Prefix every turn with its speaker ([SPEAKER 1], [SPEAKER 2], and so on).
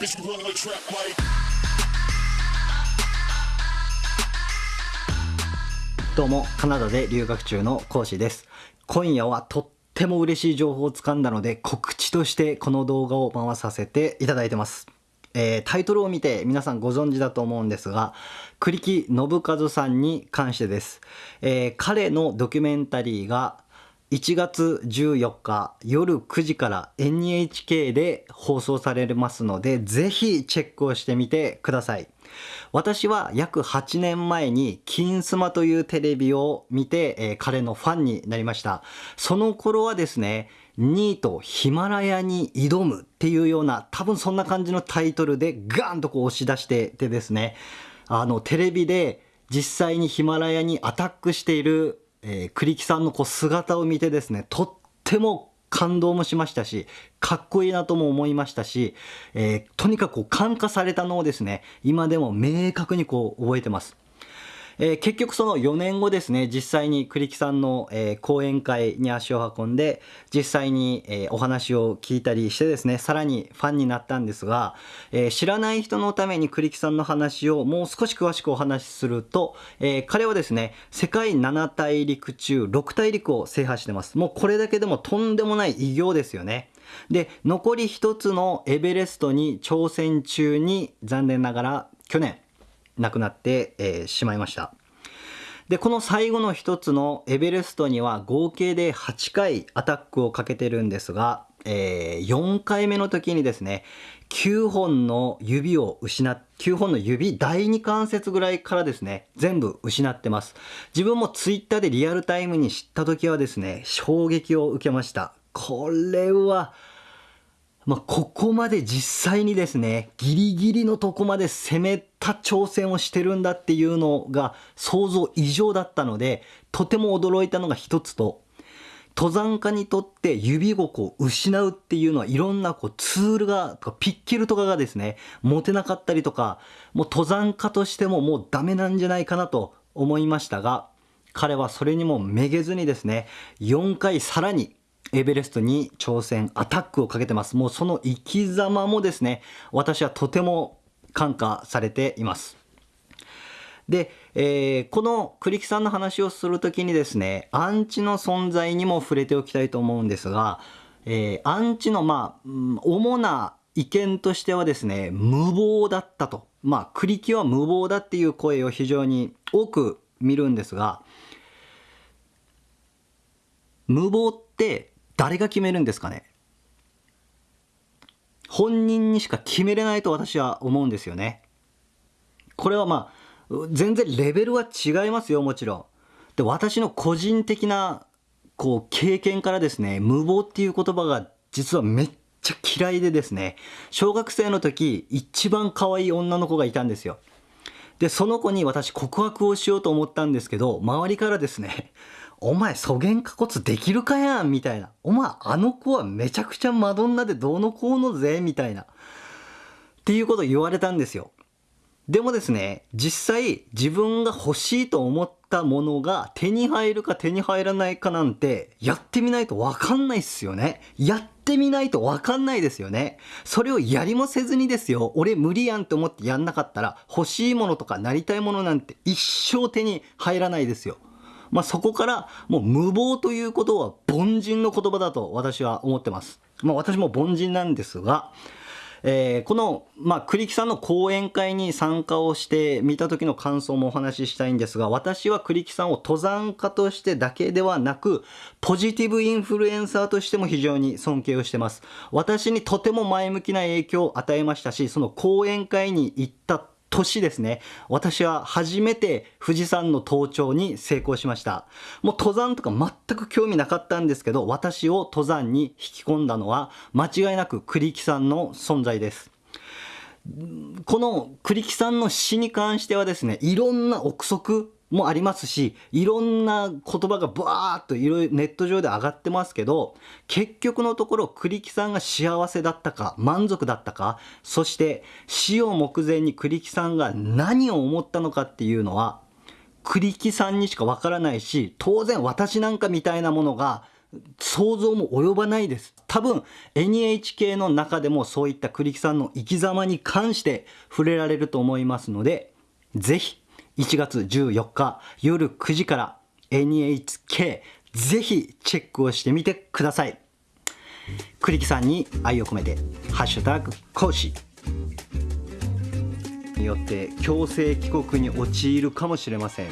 [SPEAKER 1] Bitch, you run like trap like.
[SPEAKER 2] どうもカナダで留学中の講師です今夜はとっても嬉しい情報をつかんだので告知としてこの動画を回させていただいてますえータイトルを見て皆さんご存知だと思うんですが栗木信和さんに関してです、えー彼のドキュメンタリーが1月14日夜9時から NHK で放送されますのでぜひチェックをしてみてください。私は約8年前に金スマというテレビを見て、えー彼のファンになりました。その頃はですねニートヒマラヤに挑むっていうような多分そんな感じのタイトルでガーンとこう押し出しててですねあのテレビで実際にヒマラヤにアタックしている、えー、栗木さんのこう姿を見てですねとっても感動もしましたしかっこいいなとも思いましたし、えーとにかくこう感化されたのをですね今でも明確にこう覚えてます。えー結局その4年後ですね実際に栗木さんの、えー講演会に足を運んで実際に、えーお話を聞いたりしてですねさらにファンになったんですが、え知らない人のために栗木さんの話をもう少し詳しくお話しすると、え彼はですね世界7大陸中6大陸を制覇してます。もうこれだけでもとんでもない偉業ですよね。で残り一つのエベレストに挑戦中に残念ながら去年亡くなって、えーしまいました。でこの最後の一つのエベレストには合計で8回アタックをかけてるんですが、えー4回目の時にですね9本の指を失っ9本の指第2関節ぐらいからですね全部失ってます。自分もツイッターでリアルタイムに知った時はですね衝撃を受けました。これはまあ、ここまで実際にですね、ギリギリのとこまで攻めた挑戦をしてるんだっていうのが想像以上だったので、とても驚いたのが一つと、登山家にとって指をこう失うっていうのはいろんなこうツールが、とかピッケルとかがですね、持てなかったりとか、もう登山家としてももうダメなんじゃないかなと思いましたが、彼はそれにもめげずにですね、4回さらにエベレストに挑戦、アタックをかけてます。もうその生き様もですね、私はとても感化されています。で、えーこの栗木さんの話をするときにですね、アンチの存在にも触れておきたいと思うんですが、えーアンチのまあ、主な意見としてはですね、無謀だったと。まあ、栗木は無謀だっていう声を非常に多く見るんですが、無謀って誰が決めるんですかね？本人にしか決めれないと私は思うんですよね。これはまあ全然レベルは違いますよもちろん。で私の個人的なこう経験からですね無謀っていう言葉が実はめっちゃ嫌いでですね小学生の時一番可愛い女の子がいたんですよ。でその子に私告白をしようと思ったんですけど周りからですね「お前そげんかこつできるかやん」みたいな「お前あの子はめちゃくちゃマドンナでどうのこうのぜ」みたいなっていうこと言われたんですよ。でもですね、実際自分が欲しいと思ったものが手に入るか手に入らないかなんてやってみないとわかんないっすよね。やってみないとわかんないですよね。それをやりもせずにですよ、俺無理やんって思ってやんなかったら欲しいものとかなりたいものなんて一生手に入らないですよ。まあそこからもう無謀ということは凡人の言葉だと私は思ってます。まあ私も凡人なんですが、えーこの、まあ、栗木さんの講演会に参加をして見た時の感想もお話ししたいんですが、私は栗木さんを登山家としてだけではなく、ポジティブインフルエンサーとしても非常に尊敬をしてます。私にとても前向きな影響を与えましたし、その講演会に行った年ですね。私は初めて富士山の登頂に成功しました。もう登山とか全く興味なかったんですけど、私を登山に引き込んだのは間違いなく栗木さんの存在です。この栗木さんの詩に関してはですね、いろんな憶測もありますし、いろんな言葉がバーっといろいろネット上で上がってますけど、結局のところ栗木さんが幸せだったか、満足だったか、そして死を目前に栗木さんが何を思ったのかっていうのは、栗木さんにしかわからないし、当然私なんかみたいなものが想像も及ばないです。多分 NHK の中でもそういった栗木さんの生き様に関して触れられると思いますのでぜひ1月14日夜9時から NHK ぜひチェックをしてみてください。栗木さんに愛を込めて「ハッシュタグ講師」によって強制帰国に陥るかもしれません。